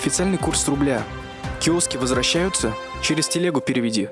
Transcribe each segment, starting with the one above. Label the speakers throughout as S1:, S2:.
S1: Официальный курс рубля. Киоски возвращаются? Через телегу переведи.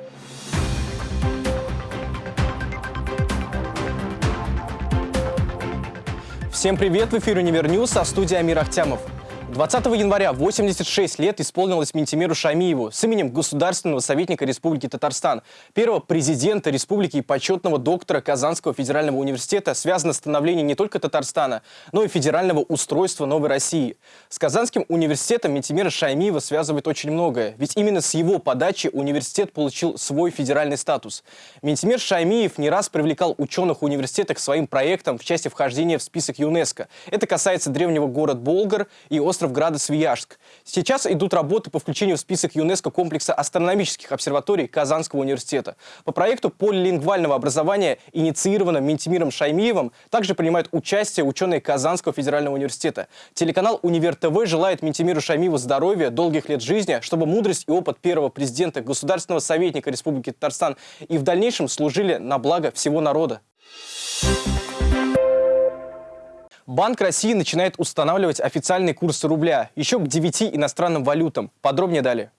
S2: Всем привет! В эфире «Универ News», а я Амир Ахтямов. 20 января 86 лет исполнилось Минтимеру Шаймиеву с именем государственного советника Республики Татарстан, первого президента республики и почетного доктора Казанского федерального университета, связано становление не только Татарстана, но и федерального устройства Новой России. С Казанским университетом Ментимира Шаймиева связывает очень многое, ведь именно с его подачи университет получил свой федеральный статус. Ментимир Шаймиев не раз привлекал ученых университета к своим проектам в части вхождения в список ЮНЕСКо. Это касается древнего города Болгар и острова остров Града-Свияжск. Сейчас идут работы по включению в список ЮНЕСКО комплекса астрономических обсерваторий Казанского университета. По проекту полилингвального образования, инициированном Ментимиром Шаймиевым, также принимают участие ученые Казанского федерального университета. Телеканал «Универ ТВ» желает Ментимиру Шаймиеву здоровья, долгих лет жизни, чтобы мудрость и опыт первого президента, государственного советника Республики Татарстан и в дальнейшем служили на благо всего народа. Банк России начинает устанавливать официальные курсы рубля еще к 9 иностранным валютам. Подробнее далее.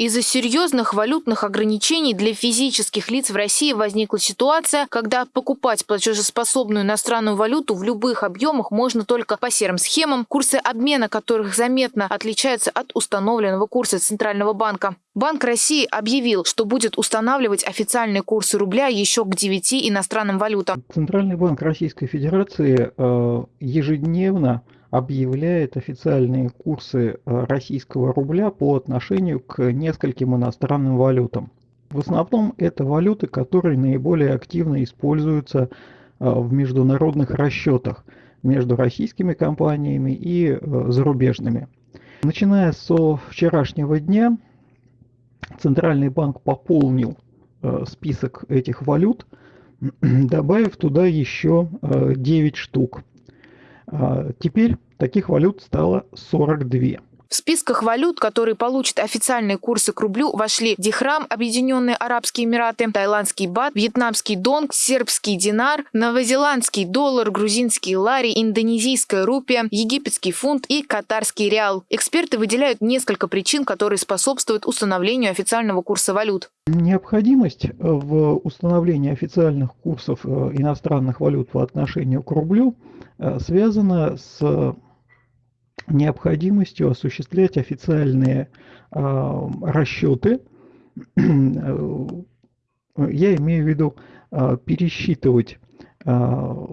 S3: Из-за серьезных валютных ограничений для физических лиц в России возникла ситуация, когда покупать платежеспособную иностранную валюту в любых объемах можно только по серым схемам, курсы обмена которых заметно отличаются от установленного курса Центрального банка. Банк России объявил, что будет устанавливать официальные курсы рубля еще к 9 иностранным валютам.
S4: Центральный банк Российской Федерации э, ежедневно объявляет официальные курсы э, российского рубля по отношению к нескольким иностранным валютам. В основном это валюты, которые наиболее активно используются э, в международных расчетах между российскими компаниями и э, зарубежными. Начиная со вчерашнего дня Центральный банк пополнил список этих валют, добавив туда еще 9 штук. А, теперь таких валют стало 42.
S3: В списках валют, которые получат официальные курсы к рублю, вошли Дихрам, Объединенные Арабские Эмираты, Таиландский бат, Вьетнамский донг, Сербский динар, Новозеландский доллар, Грузинский лари, Индонезийская рупия, Египетский фунт и Катарский реал. Эксперты выделяют несколько причин, которые способствуют установлению официального курса валют.
S4: Необходимость в установлении официальных курсов э, иностранных валют по отношению к рублю э, связана с необходимостью осуществлять официальные э, расчеты, я имею в виду э, пересчитывать э,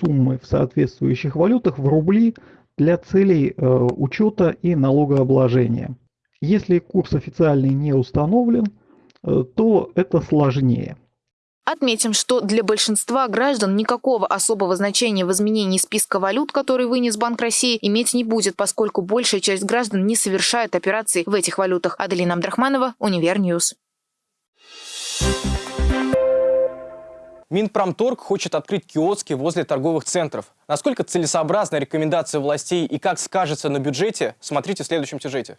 S4: суммы в соответствующих валютах в рубли для целей э, учета и налогообложения. Если курс официальный не установлен, э, то это сложнее –
S3: Отметим, что для большинства граждан никакого особого значения в изменении списка валют, который вынес Банк России, иметь не будет, поскольку большая часть граждан не совершает операций в этих валютах. Аделина Абдрахманова, Универ News.
S2: Минпромторг хочет открыть киоски возле торговых центров. Насколько целесообразна рекомендация властей и как скажется на бюджете, смотрите в следующем сюжете.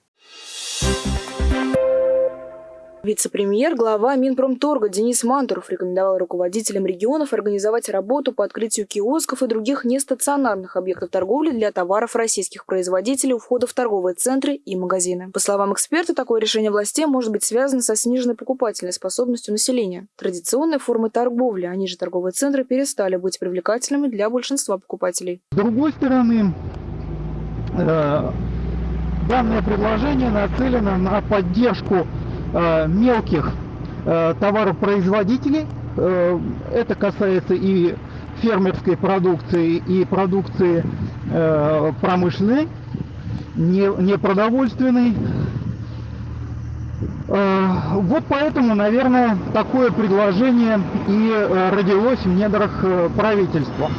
S5: Вице-премьер, глава Минпромторга Денис Мантуров рекомендовал руководителям регионов организовать работу по открытию киосков и других нестационарных объектов торговли для товаров российских производителей у входа в торговые центры и магазины. По словам эксперта, такое решение властей может быть связано со сниженной покупательной способностью населения. Традиционные формы торговли, они же торговые центры, перестали быть привлекательными для большинства покупателей.
S4: С другой стороны, э, данное предложение нацелено на поддержку мелких э, товаропроизводителей. Э, это касается и фермерской продукции, и продукции промышленной, не, не продовольственной. Вот поэтому, наверное, такое предложение и родилось в недрах правительства.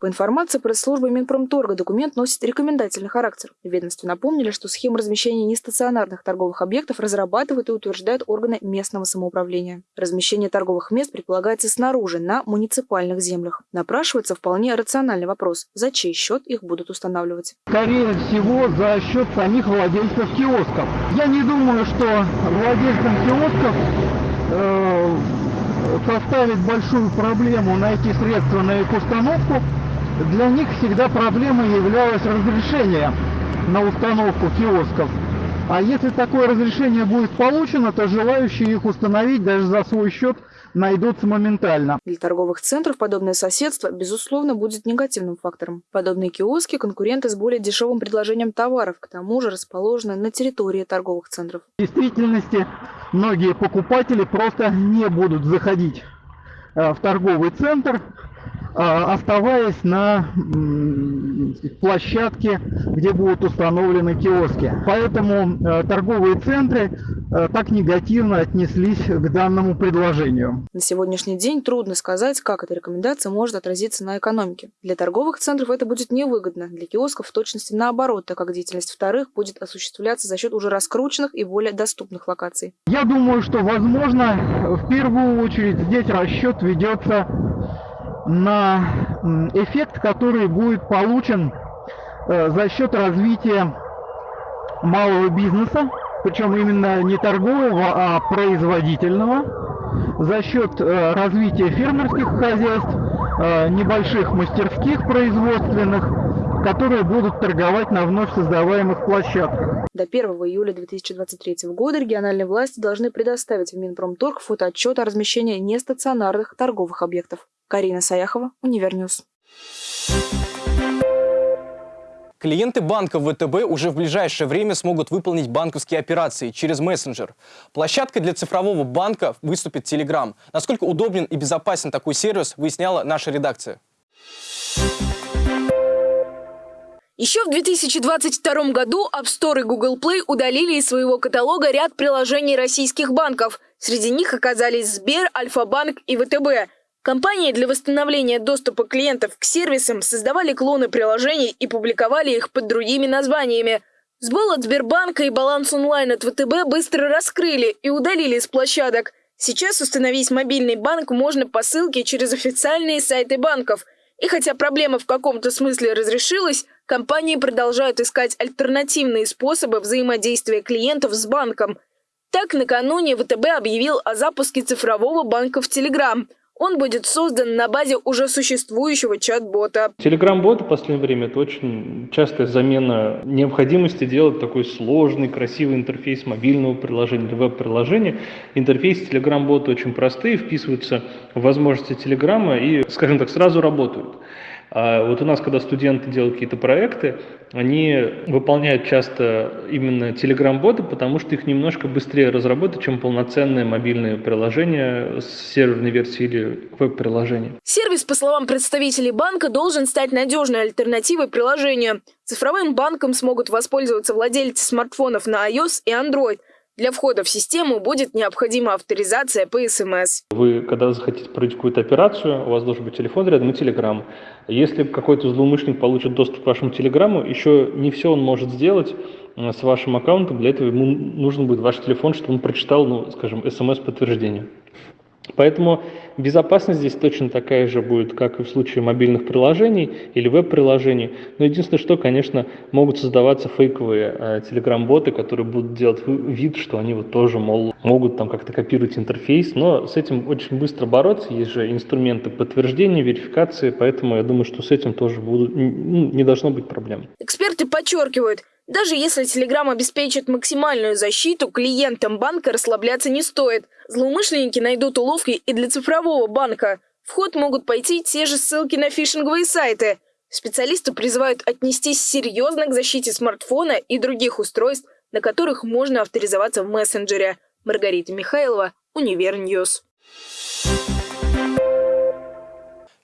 S5: По информации пресс-службы Минпромторга документ носит рекомендательный характер. В ведомстве напомнили, что схему размещения нестационарных торговых объектов разрабатывают и утверждают органы местного самоуправления. Размещение торговых мест предполагается снаружи, на муниципальных землях. Напрашивается вполне рациональный вопрос, за чей счет их будут устанавливать.
S4: Скорее всего, за счет самих владельцев киосков. Я не думаю, что владельцам киосков э, составит большую проблему найти средства на их установку, для них всегда проблемой являлось разрешение на установку киосков. А если такое разрешение будет получено, то желающие их установить даже за свой счет найдутся моментально.
S5: Для торговых центров подобное соседство, безусловно, будет негативным фактором. Подобные киоски – конкуренты с более дешевым предложением товаров, к тому же расположены на территории торговых центров.
S4: В действительности многие покупатели просто не будут заходить э, в торговый центр, оставаясь на площадке, где будут установлены киоски. Поэтому э, торговые центры э, так негативно отнеслись к данному предложению.
S5: На сегодняшний день трудно сказать, как эта рекомендация может отразиться на экономике. Для торговых центров это будет невыгодно, для киосков в точности наоборот, так как деятельность вторых будет осуществляться за счет уже раскрученных и более доступных локаций.
S4: Я думаю, что, возможно, в первую очередь здесь расчет ведется на эффект, который будет получен э, за счет развития малого бизнеса, причем именно не торгового, а производительного, за счет э, развития фермерских хозяйств, э, небольших мастерских производственных, которые будут торговать на вновь создаваемых площадках.
S5: До 1 июля 2023 года региональные власти должны предоставить в Минпромторг фотоотчет о размещении нестационарных торговых объектов. Карина Саяхова, Универ News.
S2: Клиенты банка ВТБ уже в ближайшее время смогут выполнить банковские операции через мессенджер. Площадкой для цифрового банка выступит Telegram. Насколько удобен и безопасен такой сервис, выясняла наша редакция.
S6: Еще в 2022 году App Store и Google Play удалили из своего каталога ряд приложений российских банков. Среди них оказались Сбер, Альфа-банк и ВТБ. Компании для восстановления доступа клиентов к сервисам создавали клоны приложений и публиковали их под другими названиями. Сбол от Сбербанка и баланс онлайн от ВТБ быстро раскрыли и удалили с площадок. Сейчас установить мобильный банк можно по ссылке через официальные сайты банков. И хотя проблема в каком-то смысле разрешилась, компании продолжают искать альтернативные способы взаимодействия клиентов с банком. Так, накануне ВТБ объявил о запуске цифрового банка в Телеграм – он будет создан на базе уже существующего чат-бота.
S7: Телеграм-бот в последнее время – это очень частая замена необходимости делать такой сложный, красивый интерфейс мобильного приложения или веб-приложения. Интерфейс Телеграм-бота очень простые, вписываются в возможности Телеграма и, скажем так, сразу работают. А вот у нас, когда студенты делают какие-то проекты, они выполняют часто именно Telegram-боты, потому что их немножко быстрее разработать, чем полноценное мобильное приложение с серверной версии или веб-приложение.
S6: Сервис, по словам представителей банка, должен стать надежной альтернативой приложению. Цифровым банком смогут воспользоваться владельцы смартфонов на iOS и Android – для входа в систему будет необходима авторизация по СМС.
S7: Вы, когда захотите провести какую-то операцию, у вас должен быть телефон рядом и телеграм. Если какой-то злоумышленник получит доступ к вашему телеграмму, еще не все он может сделать э, с вашим аккаунтом. Для этого ему нужен будет ваш телефон, чтобы он прочитал, ну, скажем, смс-подтверждение. Поэтому безопасность здесь точно такая же будет, как и в случае мобильных приложений или веб-приложений. Но единственное, что, конечно, могут создаваться фейковые э, телеграм-боты, которые будут делать вид, что они вот тоже, мол, могут там как-то копировать интерфейс. Но с этим очень быстро бороться. Есть же инструменты подтверждения, верификации, поэтому я думаю, что с этим тоже будут, ну, не должно быть проблем.
S6: Эксперты подчеркивают, даже если Telegram обеспечит максимальную защиту, клиентам банка расслабляться не стоит. Злоумышленники найдут уловки и для цифрового банка. В ход могут пойти те же ссылки на фишинговые сайты. Специалисты призывают отнестись серьезно к защите смартфона и других устройств, на которых можно авторизоваться в мессенджере. Маргарита Михайлова, Универ News.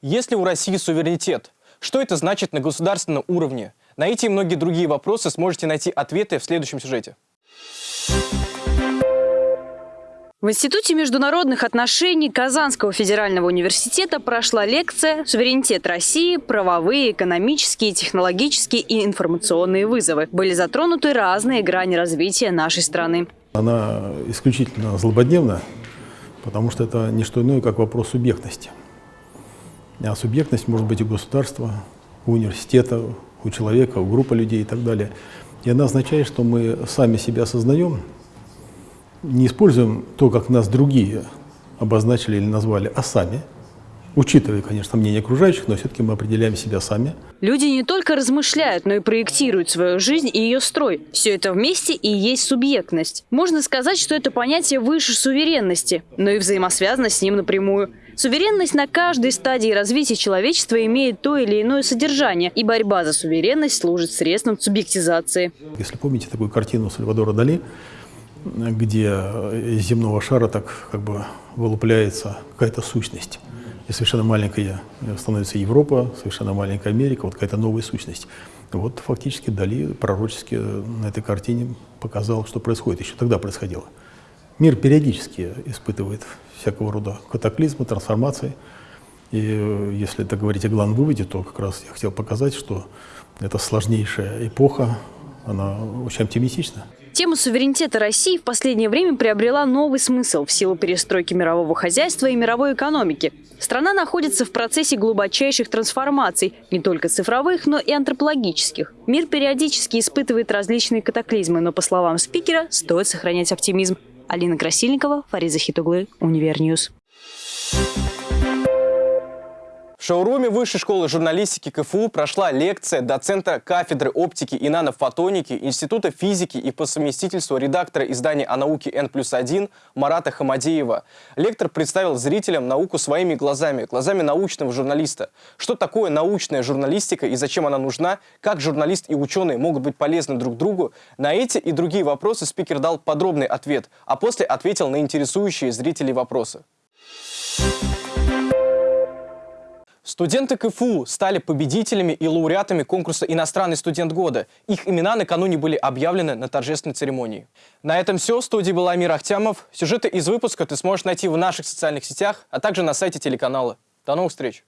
S2: Если у России суверенитет, что это значит на государственном уровне? На эти и многие другие вопросы сможете найти ответы в следующем сюжете.
S8: В Институте международных отношений Казанского федерального университета прошла лекция «Суверенитет России. Правовые, экономические, технологические и информационные вызовы». Были затронуты разные грани развития нашей страны.
S9: Она исключительно злободневна, потому что это не что иное, как вопрос субъектности. А субъектность может быть у государства, у университета, у человека, у группы людей и так далее. И она означает, что мы сами себя осознаем, не используем то, как нас другие обозначили или назвали, а сами учитывая, конечно, мнение окружающих, но все-таки мы определяем себя сами.
S8: Люди не только размышляют, но и проектируют свою жизнь и ее строй. Все это вместе и есть субъектность. Можно сказать, что это понятие выше суверенности, но и взаимосвязано с ним напрямую. Суверенность на каждой стадии развития человечества имеет то или иное содержание, и борьба за суверенность служит средством субъектизации.
S9: Если помните такую картину Сальвадора Дали, где из земного шара так как бы вылупляется какая-то сущность. И совершенно маленькая становится Европа, совершенно маленькая Америка, вот какая-то новая сущность. Вот фактически Дали пророчески на этой картине показал, что происходит. Еще тогда происходило. Мир периодически испытывает всякого рода катаклизмы, трансформации. И если это говорить о главном выводе, то как раз я хотел показать, что это сложнейшая эпоха, она очень оптимистична.
S8: Тема суверенитета России в последнее время приобрела новый смысл в силу перестройки мирового хозяйства и мировой экономики. Страна находится в процессе глубочайших трансформаций, не только цифровых, но и антропологических. Мир периодически испытывает различные катаклизмы, но, по словам спикера, стоит сохранять оптимизм. Алина Красильникова, Фариза Хитуглы, Универ News.
S2: В шоуруме Высшей школы журналистики КФУ прошла лекция доцента кафедры оптики и нанофотоники Института физики и по совместительству редактора издания о науке N+1 Марата Хамадеева. Лектор представил зрителям науку своими глазами, глазами научного журналиста. Что такое научная журналистика и зачем она нужна, как журналист и ученый могут быть полезны друг другу, на эти и другие вопросы спикер дал подробный ответ, а после ответил на интересующие зрителей вопросы. Студенты КФУ стали победителями и лауреатами конкурса «Иностранный студент года». Их имена накануне были объявлены на торжественной церемонии. На этом все. В студии был Амир Ахтямов. Сюжеты из выпуска ты сможешь найти в наших социальных сетях, а также на сайте телеканала. До новых встреч!